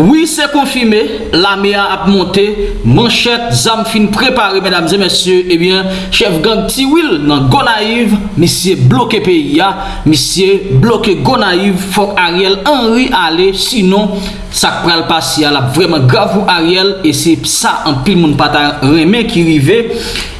Oui, c'est confirmé, la mea a monté, manchette, zam fin préparé, mesdames et messieurs, eh bien, chef gang Tiwil nan Gonaïve, monsieur bloqué pays, monsieur bloqué Gonaïve, faut Ariel Henry aller, sinon, ça pral passer, la vraiment grave pour Ariel, et c'est ça, en pile moun pata remè qui rive,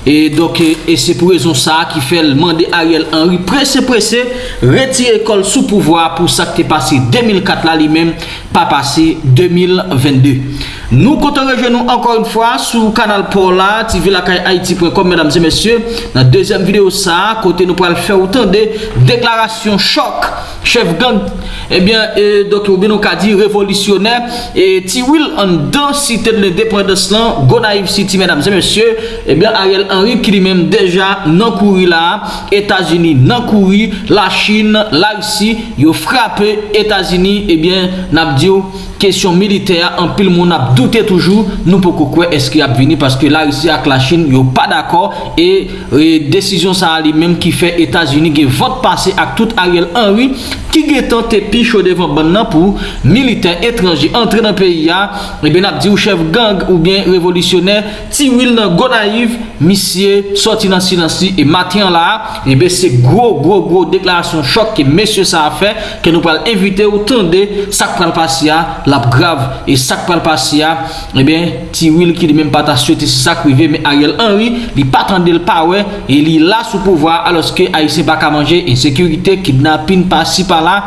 E doke, e se pou rezon sa ki fel mande Ariel Henry prese prese retire kol sou pouvoi pou sa ki te pase 2004 la li men pa pase 2022. Nou kontan rejenou ankon yon fwa sou kanal Paula, tvlakayaiti.com Mesdames et messieurs, nan dezyen video sa kote nou pral fè ou tan de deklarasyon chok, chef gang ebyen, eh eh, euh, doktor Beno Kadi revolisyonè, eh, ti wil an dan site de l'indépendance lan Gonaiv City, mesdames et messieurs. Eh ebyen, Ariel Henry ki li mèm deja nan kouri la, Etats-Unis nan kouri, la Chine, la Russie yo frape Etats-Unis ebyen, eh nabdiou kesyon militer an pil moun ap doute toujou nou pou kou kwe eski ap vini paske la Rusi ak la Chin yo pa d'akor e, e desisyon sa li menm ki fe Etasuni ge vot pase ak tout Ariel Henry ki ge tante pi chode van ban nan pou militer etranje entre nan peyi ya. Eh e ben ap di ou chev gang ou bien revolutioner ti wil nan go naiv misye sorti nan silansi e matin la e eh ben se gro gro gro deklarasyon chok ke mesye sa a fe ke nou pal evite ou tende sak pral pasi ya. lap grav e sak pal pasi ya e ben ti wil ki li men pata swete sak wive men Ariel Henry li patande l pawe e li la sou pouvoa aloske a yise baka manje e sekurite kidnapin pasi pala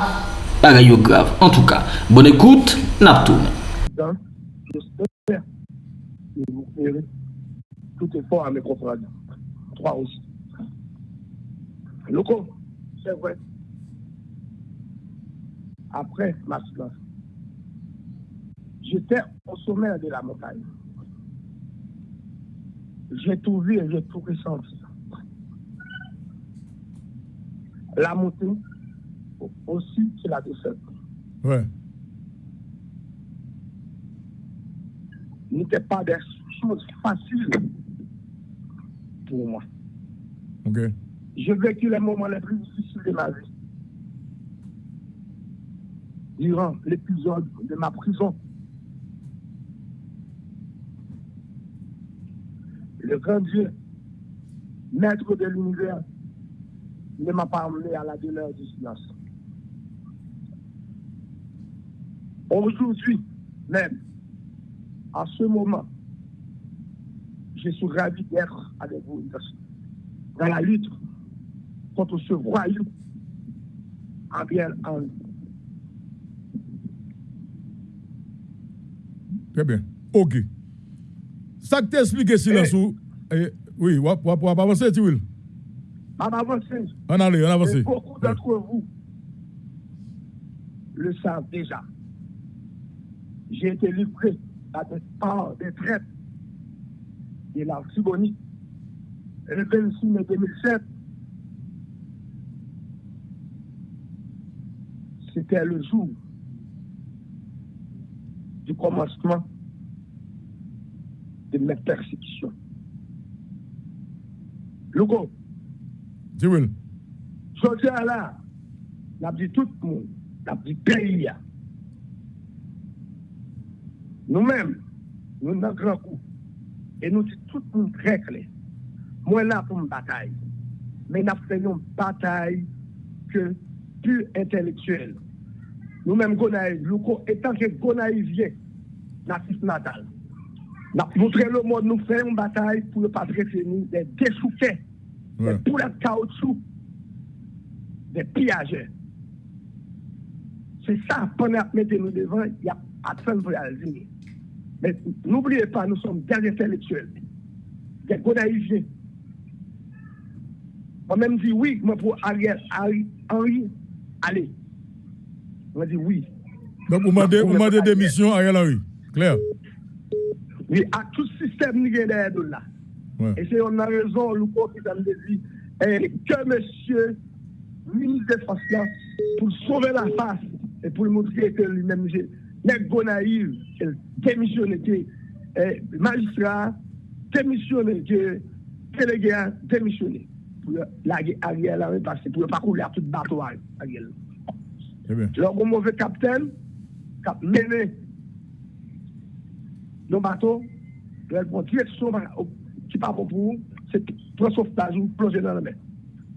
bagay yo grav en tou ka bon ekoute nap toune tout effort à mes confrades. Trois aussi. Locaux, c'est vrai. Après ma silence, j'étais au sommet de la montagne j'ai tout vu et j'ai tout ressenti la montée aussi, c'est la descente. Ouais. N'était pas des choses faciles pour moi. Ok. J'ai vécu les moments les plus difficiles de ma vie. Durant l'épisode de ma prison. Le grand Dieu, maître de l'univers, ne m'a pas emmené à la demeure du silence. Aujourd'hui, même, à ce moment, je suis ravi d'être avec vous dans la lutte contre ce royaume en bien en Très bien. OK. Ça que t'explique silence ou... Eh, oui, on va avancer, tu veux On avancer. On allait, on avance. Beaucoup d'entre vous le savent déjà. J'ai été livré à des parts des traites de la Sibonie le 26 mai 2007. C'était le jour du commencement de mes persécutions. Loukou. Diwil. Soti a la, la pti tout moun, la pti peyi ya. Nou men, nou nan gran kou, e nou ti tout moun krekle. Mwen la pou m batay. Men ap se yon batay ke pu entelektuel. Nou men gonayiv, loukou, etan ke gonayiv ye, natif natal. Nous montré le monde, nous faisons une bataille pour ne pas traiter nous des dessouquets, des poulets de caoutchouc, des pillageurs. C'est ça, pendant que nous nous devant, il y a personne pour y Mais n'oubliez pas, nous sommes des intellectuels, des gonaïviens. Moi-même dis oui, moi pour Ariel, Henri, allez. On dit oui. Donc, vous demandez à Ariel Henry, clair Oui, à tout système qui est derrière nous là. Et c'est on a raison, le qui a dit, que monsieur, ministre Forces là, pour sauver la face et pour montrer que lui-même, n'est pas naïf, démissionné, magistrat, démissionné, délégué, démissionné. Pour la Henry, parce que pour ne pas couler à tout bateau. Alors, mon mauvais capitaine, a mené nos bateaux, elles vont direction qui euh, part pour vous, c'est pour sauvetage ou plonger dans la mer.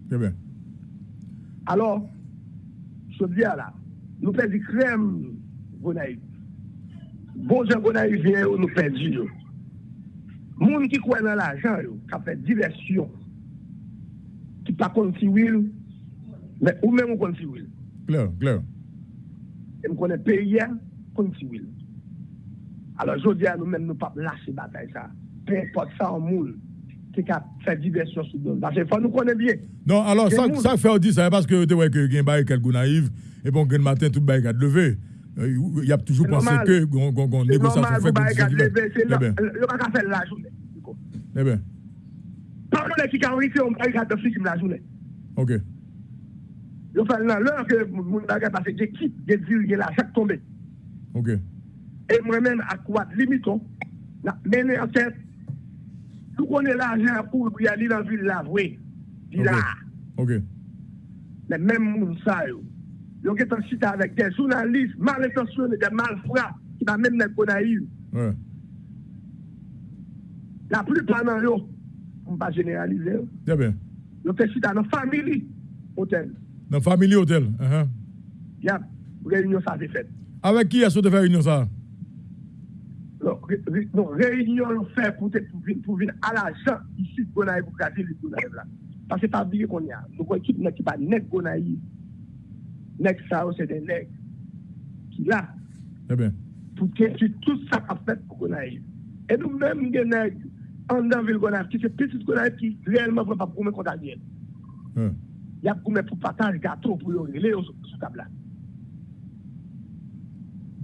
Très bien. Alors, je dis à là, nous perdons crème, Gonaï. Bon Dieu, Gonaï vient, nous perdons. Moun ki kwen nan l'ajan yo, ka fè diversyon, ki pa konti wil, ou men moun konti wil. Glè, glè. E m konen peye konti wil. Alors, je dis à nous-mêmes, nous ne pouvons pas lâcher la bataille. Ça. Peu importe ça en moule qui a fait diversion sur nous. Parce qu'il faut nous connaître bien. Non, alors, ça, ça fait dire ça parce que tu vois que quelques naïf et bon, le matin, tout le monde levé. Il y a toujours pensé que on négociation fait comme ça. C'est normal, le pas faire la journée. Eh bien. Pas le qui a arrivé, on va de film la journée. OK. Fait l'heure que mon bagage j'équipe, j'ai dit, il a chaque tombé. OK. Et moi-même, à quoi limitons, mener en tête, tout connaît l'argent pour y aller dans la ville là, oui. Là. OK. Mais même mon ça, qui est cité avec des journalistes mal intentionnés, des malfrats, qui va même naïfs. Ouais. La plupart d'entre eux, on ne va pas généraliser. Très bien. Yo fait cité dans la famille hôtel. Dans la famille hôtel. Uh -huh. Il y a réunion ça c'est fait. Avec qui est-ce que tu fais réunion ça? non, reynyon nou fè pou vin ala jan isi Gonaï pou kaze li Gonaï la. Pase pa biye kon ya. Nou kon ekip nan ki pa nek Gonaï, nek sa ou se de nek ki la. Pou ken ki tout sa kap fèt pou Gonaï. E nou mèm gen nek an dan vil Gonaï ki se pitit Gonaï ki reyelman pou pa pou mè konta diyen. Ya pou mè pou pataj gato pou yon rele yo sou tabla.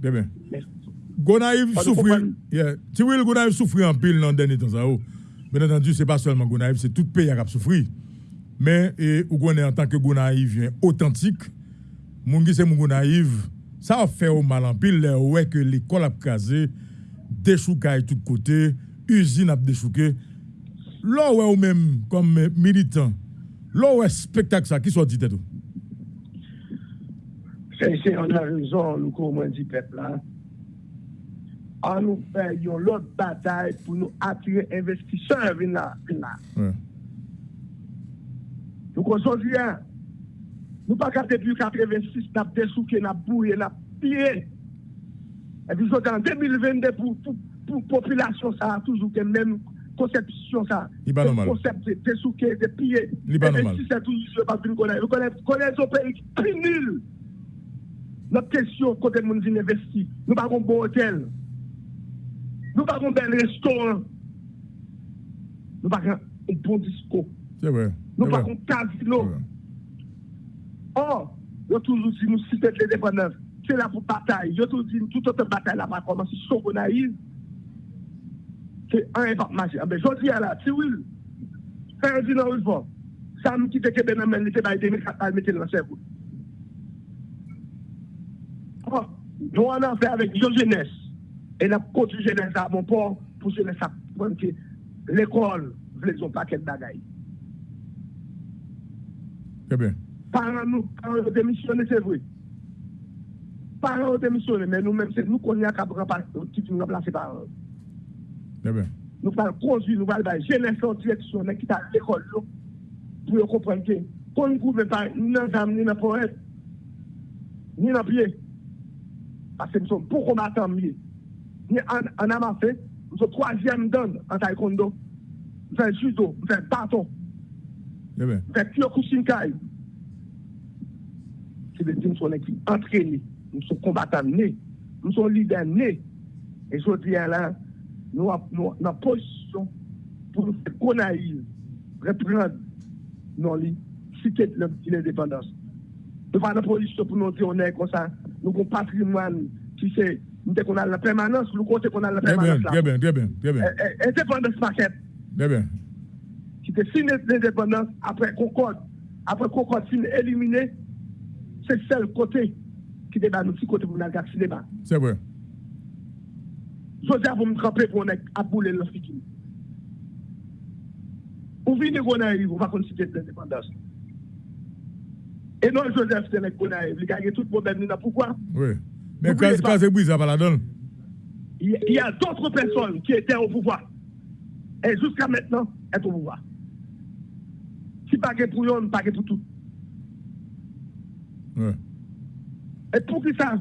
Debe. Mèm. Gonaïve souffre. Yeah. Tu vois, Gonaïve souffre en pile dans le dernier temps. Bien entendu, ce n'est pas seulement Gonaïve, c'est tout le pays qui a souffert. Mais, ou en tant que Gonaïve authentique, mon c'est mon Gonaïve, ça a fait au mal en pile, ouais, que l'école a casé, déchoucaille de tous côtés, usine a déchouqué. Là, ouais, ou même, comme militant, là, ouais, spectacle ça, qui soit dit tout. C'est, on a raison, nous, comme on dit, peuple, là à nous faire une autre bataille pour nous attirer investisseurs venir là. Ouais. Donc aujourd'hui, nous pas qu'à depuis 86, nous avons dessouqué, nous avons bouillé, nous avons pillé. Et puis en 2022, pour, pour, pour population, ça a toujours la même conception, ça. Il pas normal. de de. Il pas normal. Plus nul. Notre question, quand nous vient investir, nous n'avons pas un bon hôtel. Nou pa kon bel restoran. Nou pa kon bon disko. Nou pa kon casino. Or, yo toujou di nou sitet le deponev. Se la pou batay. Yo toujou di nou toutote batay la pa koman. Si sou kon a yiz, se an epak maji. Anbe, jodi ya la, ti wil. Fè yon di nan wil fò. Sa mou ki teke benan men lite bay 2004 mette nan chevou. Or, nou an an fè avèk yo jenès. Et la côté jeunesse à mon port, pour à que l'école, voulait un paquet de bagailles. Très bien. Parents nous, parents ont démissionné, c'est vrai. Parents ont démissionné, mais nous-mêmes, c'est nous qu'on a qu'à qui nous remplacer par Très bien. Nous allons conduire, nous allons faire jeunesse en direction, qui à l'école, pour comprendre que, qu'on ne couvre pas ni dans l'âme, ni dans le poète, ni dans le pied. Parce que nous sommes pour combattants mieux. ni an amase, mwen se troasyem dan an taekwondo, mwen se judo, mwen se baton, mwen se kyokushinkai. Se de di mwen son ekip entreni, mwen son kombatan ne, mwen son lider ne, e jodi an la, nou nan posisyon pou nou se konaize, repren nan li, siket lèm ki l'indépendance. Nou pa nan posisyon pou nou di, nou kon patrimoine ki se nous qu'on a la permanence, nous côté qu'on a la permanence. très bien, très bien, très bien. Indépendance market, Très bien. qui était signé l'indépendance après Concorde. Après Concorde, fin éliminé, c'est le seul côté qui débat nous, côté pour nous cinéma. C'est vrai. Joseph vous me tremper pour nous abouler le futur. Ou venez qu'on arrive, on va considérer l'indépendance. Et non, Joseph, c'est qu'on arrive. Il a tout le problème, pourquoi Oui. Mais quand c'est brisé, ça va la donne. il y a d'autres personnes qui étaient au pouvoir. Et jusqu'à maintenant, être au pouvoir. Si pas pour eux, pas pour tout. Ouais. Et pour qui ça,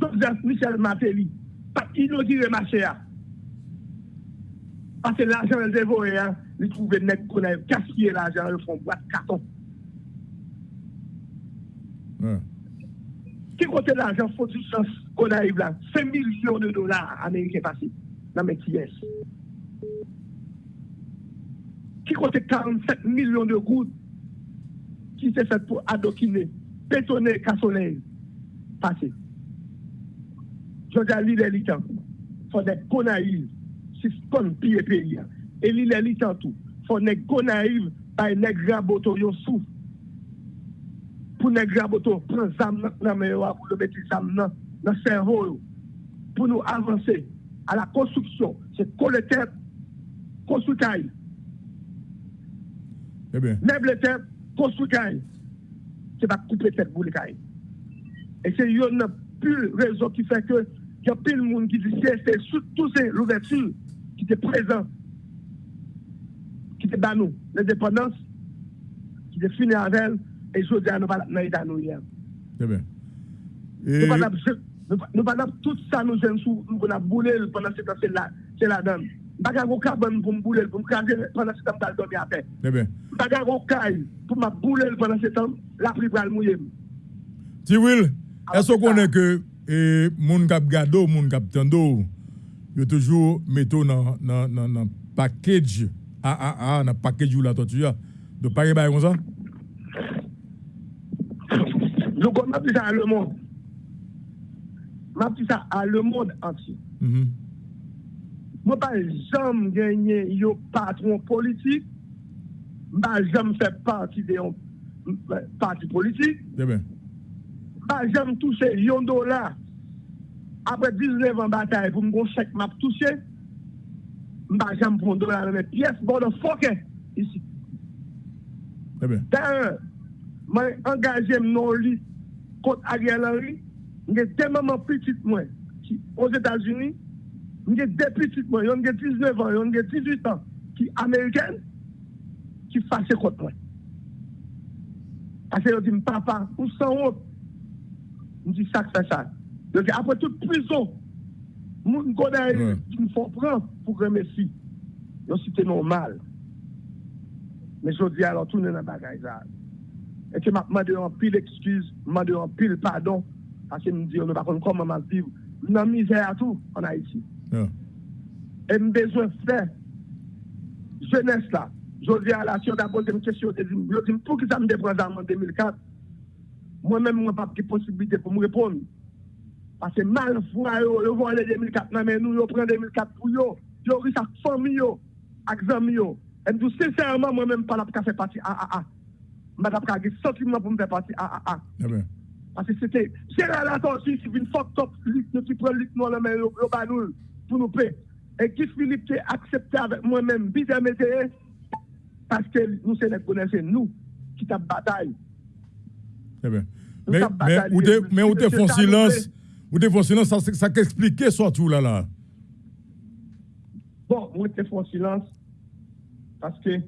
Joseph Michel Matéli, pas inaugurer marché. Parce que l'argent est dévoré, hein, il trouve net qu'on a gaspillé l'argent, ils font boîte carton. Ouais. Ki kote l'ajan foti chans kon a yiv la? 5 milyon de dolar Amerike pasi nan men ki yes. Ki kote 47 milyon de gout ki se fet pou adokine, petone, kasone pasi. Jodia li le li tan tou. Fone kon a yiv si kon piye pe yi. E li le li tan tou. Fone kon a yiv bay nek raboto yon souf. Pour les grabotos, prendre zam dans le pour le mettre zam dans le cerveau, pour nous avancer à la construction. C'est collecter, construire. Eh bien. Le tête, construire. C'est pas couper tête pour les cailles. Et c'est une pure raison qui fait que il y a plein de monde qui dit c'est surtout c'est l'ouverture qui était présent, qui était dans nous, l'indépendance, qui était elle, et je dis à nous nous. Eh bien. Nous Et, pas nous pas tout ça nous jeunes nous pour bouler pendant ce temps c'est là c'est de carbone pour me bouler pour me craser pendant ce temps dans dormir à terre. eh bien. Caille pour me bouler pendant ce temps la pluie va le mouiller. Alors, est-ce qu'on connaît que eh, moun kap gado, moun kap tendo, yo toujours metto dans dans package ah ah ah dans package ou la tortue. De pas comme ça? m'a dit ça à le monde. m'a dit ça à le monde entier. Moi, pas jamais gagné un patron politique. M'a jamais fait partie de parti politique. M'a jamais touché un dollar. Après 19 ans de bataille, pour me conseiller, m'a touché. M'a jamais pris un dollar dans mes pièces. Bon, de fuck e, ici. D'ailleurs, m'a engagé mon lit. kont Ariel Henry, mwen gen de maman pitit mwen, ki os Etats-Unis, mwen gen de pitit mwen, yon gen 19 an, yon gen 18 an, ki Ameriken, ki fase kont mwen. Ase yo di m papa, ou san wot, mwen di sak sa sak. Yo di apre tout prizon, moun konen yon, mwen fon pran pou remesi. Yo si te normal. Men jodi alon, tounen nan bagay zan. Et que m'a demandé en pile excuse, m'a demandé en pile pardon, parce que me dit, on ne va pas comment m'a vivre. La misère à tout en Haïti. Ah. Et me besoin de faire jeunesse là. Je dis à la a posé une question, je dis, je dis, pour qui ça me déprend en 2004 Moi-même, moi, pas de possibilité pour me répondre. Parce que mal foi, yo, voit les 2004, non, mais nous, yo prend 2004 pour yo. Yo riche avec famille, yo, avec amis, yo. Et me dis, sincèrement, moi-même, pas la faire partie ah, ah, ah. Madame Kagi, sentiment pour me faire partie ah, ah, ah. Eh. Parce que c'était Gérald Atonsi qui vient fuck nous qui prend le nous, mais yo yo ba nous pour nous payer. Et qui Philippe qui accepté avec moi-même, bizarre parce que nous, c'est connaissons nous qui t'a bataille. Eh bien. Mais, mais, ou te, te font silence, ou te font silence, ça, ça surtout là là. Bon, moi, je fais silence parce que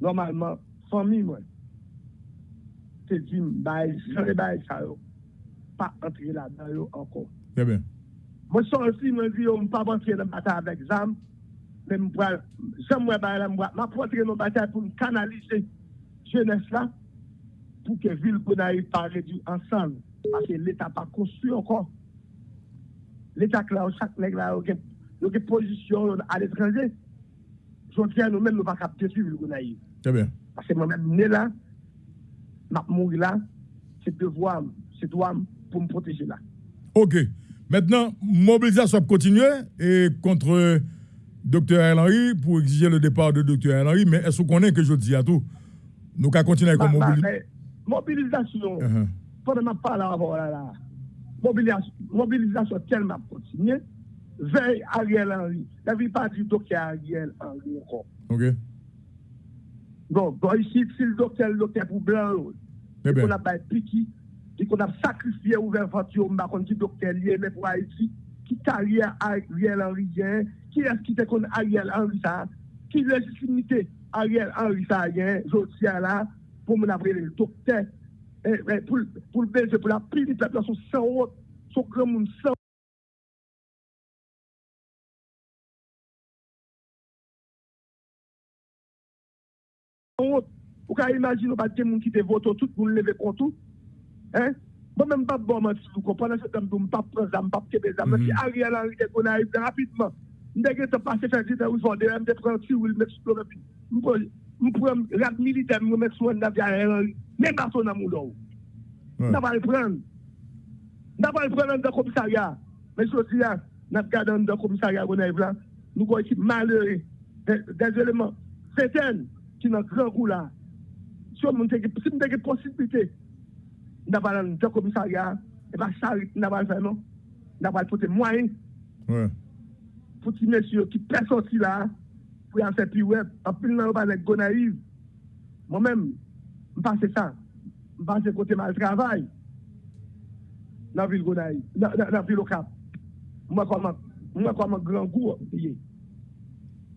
normalement, famille, moi, c'est dit, bah, j'en ai bah, ça, yo, pas entrer là-dedans yo, encore. Eh bien. Moi, je suis aussi, je dis, je ne peux pas rentrer dans la bataille avec ZAM, mais je j'aime moi, bah, là, moi, je peux rentrer dans la bataille pour me canaliser jeunesse là, pour que ville Gonaïve pas réduire ensemble, parce que l'État n'a pas construit encore. L'État, là, chaque nègre là, il y a une position à l'étranger. Je tiens nous-mêmes, nous ne pouvons pas capter sur ville Gonaïve. Eh bien. Parce que moi-même, né là, je mourir là, c'est devoir, c'est droit pour me protéger là. Ok. Maintenant, mobilisation continue et contre Dr. Henry pour exiger le départ de Dr. Henry. Mais est-ce qu'on connaît que je dis à tout? Nous allons continuer avec Bah, la bah, mobilisation. mobilisation, Uh-huh. pendant que je avant là, là, mobilisation, mobilisation tellement continuée, veille Ariel Henry. La vie pas du docteur Ariel Henry encore. Ok. Bon, bon, ici, si le docteur, le docteur pour blanc, eh et qu'on a pas piqué, et qu'on a sacrifié ouvert venture, on dit docteur lié, mais pour Haïti, qui carrière Ariel Henry, qui est-ce qui te connaît Ariel Henry ça, qui légitimité Ariel Henry ça, je tiens là, pour mon après le docteur, eh, eh, pour le belge, pour la prise de population sans haute, son grand monde sans Ou ka imagine ou bat gen moun ki te voto tout moun leve kontou. Hein? Bon men mbap bon man ti lou kon. Panan se tem pou mbap pran zan, mbap kebe zan. Mwen si mhm. Ariel Henry te kon a ibne rapidman. Mwen de gen te pase fèk jete ou sonde. Mwen de pran ti ou mwen sou lopi. Mwen pran rad milite mwen mwen sou an navi Ariel Henry. Men bason nan moun lou. Nan pa l pran. Nan pa l pran an de komisarya. Men sou si la, nan gade an de komisarya kon a ibne. Nou kon ekip malere. Des eleman. Seten. Ki nan gran kou la. Si mwen teke posibilite, nan balan de komisarya, e ba charit nan balan fè non, nan balan pote mwen, poti mèsyo ki presoti la, pou yon fè pi web, apil nan balan go naiv, mwen mèm, mpase sa, mpase kote mal travay, nan vil go naiv, nan vil okap, mwen kwa mwen gran gou,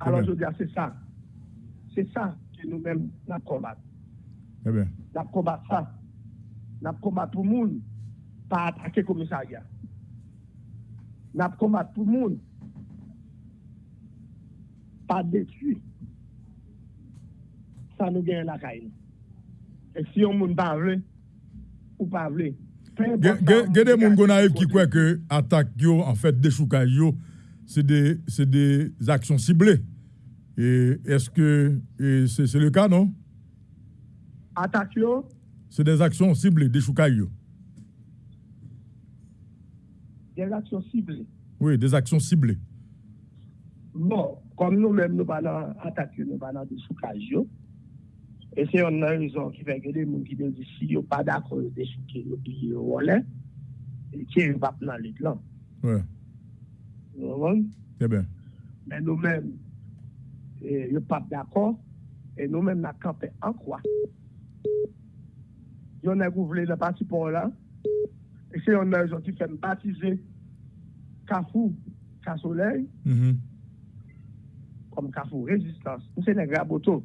alon jodi a, se sa, se sa ki nou mèm nan kombat. Eh bien. N'a combattre ça. N'a combattre tout le monde, pas attaquer le commissariat. N'a combattre tout le monde, pas détruire. Ça nous gagne la caille. Et si on ne parle ou pas Il y a des gens qui croient que l'attaque, en fait, des c'est des, des actions ciblées. Et est-ce que c'est le cas, non? Attaque C'est des actions ciblées, des choukaïs. Des actions ciblées. Oui, des actions ciblées. Bon, comme nous-mêmes, nous allons attaquer, nous allons des choukaïs. Et c'est une raison qui fait que les gens qui disent si ils pas d'accord avec des choukaïs, ils ont et qui ne pas dans les plans. Oui. Vous C'est bien. Mais nous-mêmes, ne sont pas d'accord. Et nous-mêmes, nous campé en quoi Yon nèg voulu le passeport là? Et c'est un nèg qui fait baptiser Kafou, Soleil. Mm -hmm. Comme Kafou résistance. C'est nèg raboto.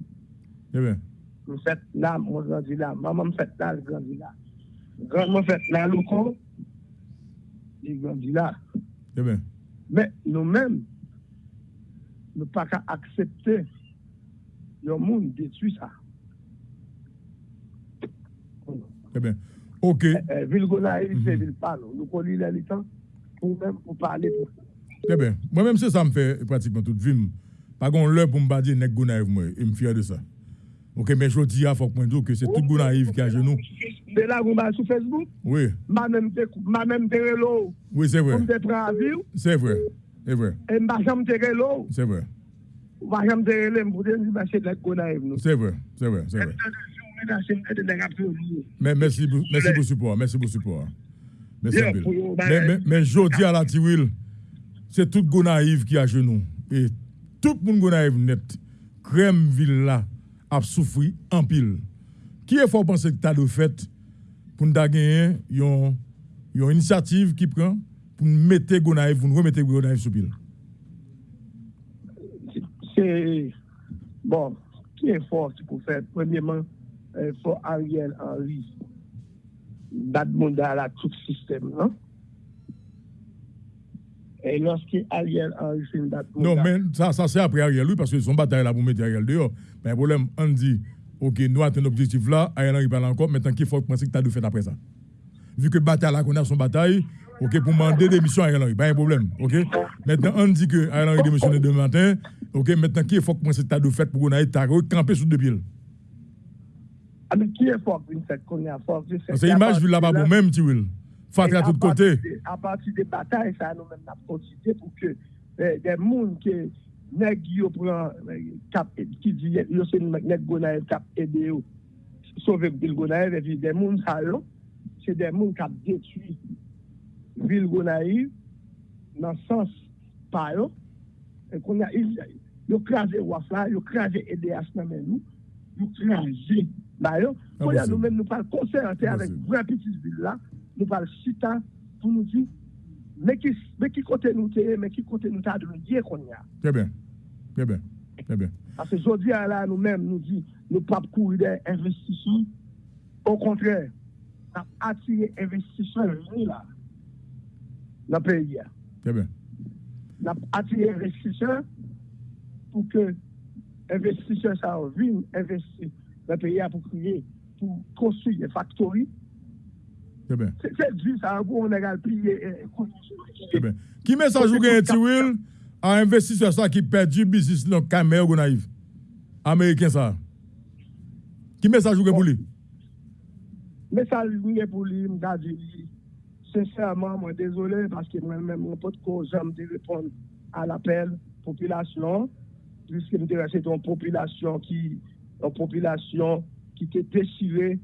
Eh bien. Nous fait là, mon grandi là, maman me fait là, grandi là. Grand me fait là loko. Il grandi là. Eh bien. Mais nous-mêmes nous pas qu'à accepter le monde détruit ça. Eh bien, ok. Eh, eh, ville Gonaïve, c'est ville Palo. Nous connaissons les temps pour même pour parler. Eh bien, moi-même, c'est ça me fait pratiquement toute vie. Par contre, l'heure pour me dire que Gonaïve, moi, et me fier de ça. Ok, mais je dis à faut que c'est tout Gonaïve qui a genoux. De là, vous m'avez sur Facebook? Oui. Ma même même l'eau. Oui, c'est vrai. Pour me prendre à vivre? C'est vrai. C'est vrai. Et ma jamais terre l'eau. C'est vrai. Ma jamais terre l'eau pour dire que c'est de Gonaïve. C'est vrai. C'est vrai. C'est vrai. Mais merci, merci pour le support. Merci pour le support. Merci mais, mais, dis à la Tiwil, c'est tout Gonaïve qui a genoux. Et tout le monde Gonaïve net, crème ville là, a souffert en pile. Qui est fort penser que tu as le fait pour nous gagner une, une initiative qui prend? Pour mettre Gonaïve, pour nous remettre Gonaïve sous pile? C'est bon, qui est fort pour faire, premièrement, il faut Ariel Henry d'admonda la tout système, non? Et lorsque Ariel Henry fait une Non, mais ça, ça c'est après Ariel, lui, parce que son bataille là pour mettre Ariel dehors. Mais le problème, on dit, ok, nous avons un objectif là, Ariel Henry parle encore, maintenant qu'il faut penser que tu as dû faire après ça. Vu que bataille là, qu'on a son bataille, ok, pour demander démission à Ariel Henry, pas un problème, ok? Maintenant, on dit que Ariel Henry démissionne demain matin, ok, maintenant qu'il faut penser que tu as dû faire pour qu'on aille camper sous deux pieds. Ah, mais qui est fort une cette qu'on a fort C'est l'image vu là-bas pour même, tu veux. Faut à tout côté. À partir des batailles, ça nous-mêmes n'a continué pour que eh, des gens qui nèg yo prend eh, cap qui dit yo c'est nèg gonaïve cap aider sauver ville gonaïve et puis des gens ça c'est des gens qui détruit ville gonaïve dans le sens yo et qu'on a yo crasé wafla yo crasé EDH dans nous yo crasé D'ailleurs, nous nous-mêmes, nous parlons concerté avec grand petit ville là, nous parlons chita pour nous dire, mais qui, mais qui côté nous t'es, mais qui côté nous t'as de dire qu'on y a. Très bien. Très bien. Très bien. Parce que aujourd'hui, là, nous-mêmes, nous dit, nous pas courir des investisseurs. Au contraire, nous attirer investisseurs là, dans le pays. Très bien. Nous attirer investisseurs pour que investisseurs ça viennent investir dans le pays pour créer, pour construire des factories. Très bien. C'est du ça, on a plié. Très bien. Qui message vous gagnez, Tiwil, à investisseur ça qui perdu business dans Cameroun Gonaïve? Américain ça. Qui message vous gagnez pour lui? Message vous pour lui, dit, sincèrement, moi désolé parce que moi-même, mon pote, j'aime de répondre à l'appel population, puisque nous c'est une population qui, une population qui était déchirée,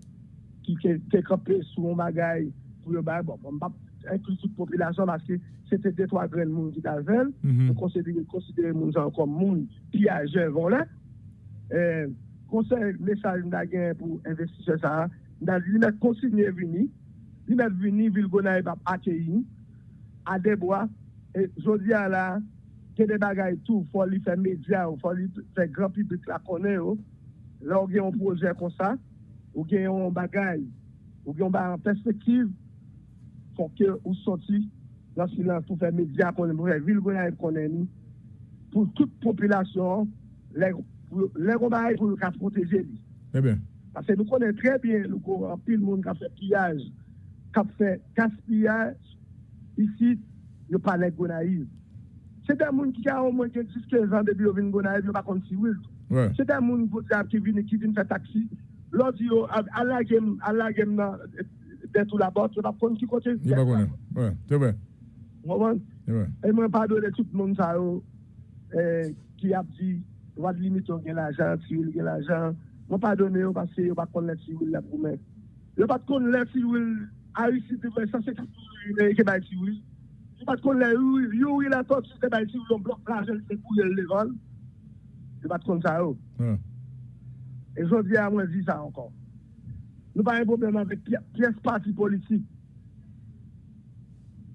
qui était campée sous un bagage pour le bagage. Bon, on va inclure toute population parce que c'était des trois grands monde qui t'avaient. On considère considérer les gens comme monde piégé, voilà. Euh, conseil, message pour investisseurs ça, n'a dit, il consigné venir, il est venu, ville Gonaïve a accueilli, à des bois, et je dis à la, que des bagages tout, il faut lui faire médias, il faut lui faire grand public la connaître. Là, on a un projet comme ça, ou a un bagage, ou a une perspective, faut que vous sortiez dans le silence pour faire médias, pour faire ville Gonaïve connaître, pour toute population, les combats pour nous protéger. Très bien. Parce que nous connaissons très bien, nous connaissons pile le monde qui a fait pillage, kap fè kaspiyaj, isi, yo pale Gonaïve. Se te moun ki ka ou mwen gen 10-15 an debi yo vin Gonaïve, yo pa konti wil. Ouais. Se te moun ki vin, vin fè taksi, lò di yo ala gem, ala gem nan detou la bot, yo pa konti kote. Yo pa konen, wè, te wè. Mwen mwen pa do de tout moun sa yo eh, ki ap di wad limiton gen l'ajan, si wil gen l'ajan, mwen pa do ne yo pase yo pa kon lè si wil la pou mè. Yo pa kon lè si wil connaître civil à ici, de 150 millions qui est civil. Je ne pas connaître Yuri la tortue, c'est civil, on bloque l'argent, c'est pour le vol. Je ne pas connaître ça. Et je dis à moi, je dis ça encore. Nous pas un problème avec pièce parti politique.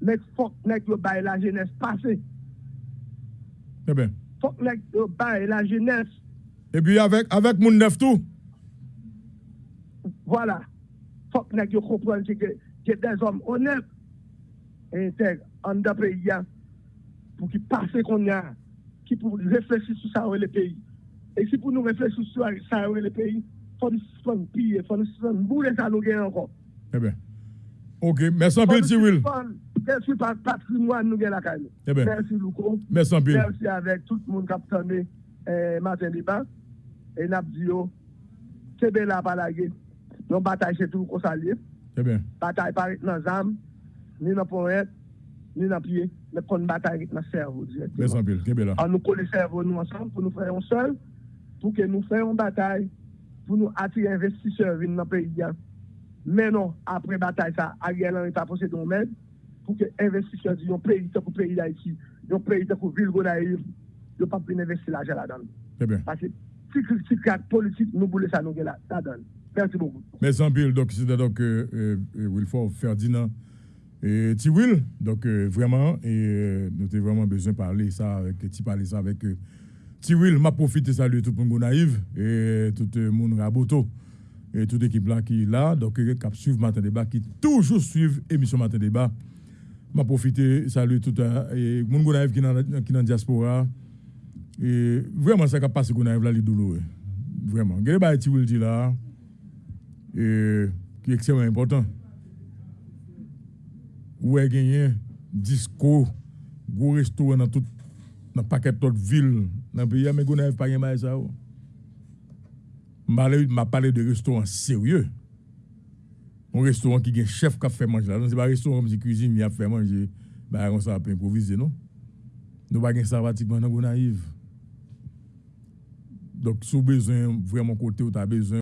Mais faut que nous la jeunesse passée. Très bien faut que nous bail la jeunesse. Et puis avec, avec mon neuf tout. Voilà. faut que nous comprenions que, que des hommes honnêtes et intègres en deux pays pour qu'ils passent qu'on y a, qui pour réfléchir sur ça le pays. Et si pour nous réfléchir sur ça le pays, il faut nous piller, il faut nous bouler ça nous encore. Eh bien. Ok, merci un peu, Will. Merci par patrimoine nous la caille. Eh bien. Merci beaucoup. Merci un peu. Merci avec tout le monde qui a entendu eh, matin débat. Et n'a dit c'est bien là par la guerre. Nous bataille c'est tout qu'on s'allie. Eh. Bataille pas dans âme, ni dans poète, ni dans pied, mais qu'on bataille dans cerveau directement. Eh. On nous colle le cerveau nous ensemble pour nous faire un seul, pour que nous fassions une bataille, pour nous attirer investisseurs dans le pays. Mais non, après bataille, ça, Ariel Henry pas posé de même pour que les investisseurs disent un pays pour le pays d'Haïti, un pays pour ville Gonaïve, ne pas investir l'argent là-dedans. Parce que si la politique, nous voulons ça nous là-dedans. Merci beaucoup. Merci un peu. Donc, c'est donc euh, euh, Wilford Ferdinand et Tiwil. Donc, euh, vraiment, et, nous avons vraiment besoin de parler ça avec, parler ça avec Tiwil. m'a profité de saluer tout le monde naïf et tout le monde raboto et toute l'équipe là qui est là, donc qui suivre Matin Débat, qui toujours suivent l'émission Matin Débat. m'a profité, saluer tout le monde qui est dans la diaspora. Et vraiment, ça qui passe Gonaïve là, les douloureux. Vraiment. A des choses qui là, qui est extrêmement important. Où est gagné disco, gros restaurant dans tout dans paquet d'autres villes dans le pays, mais Gonaïve pas gagné ça. Je m'a parlé de restaurant sérieux. Un restaurant qui a un chef qui a fait manger. Ce n'est pas un restaurant qui cuisine, mais a fait manger. Bah, on ça peut improviser, non? Nous pas ça pratiquement dans naïve. Donc, si vous avez besoin, vraiment côté, vous avez besoin.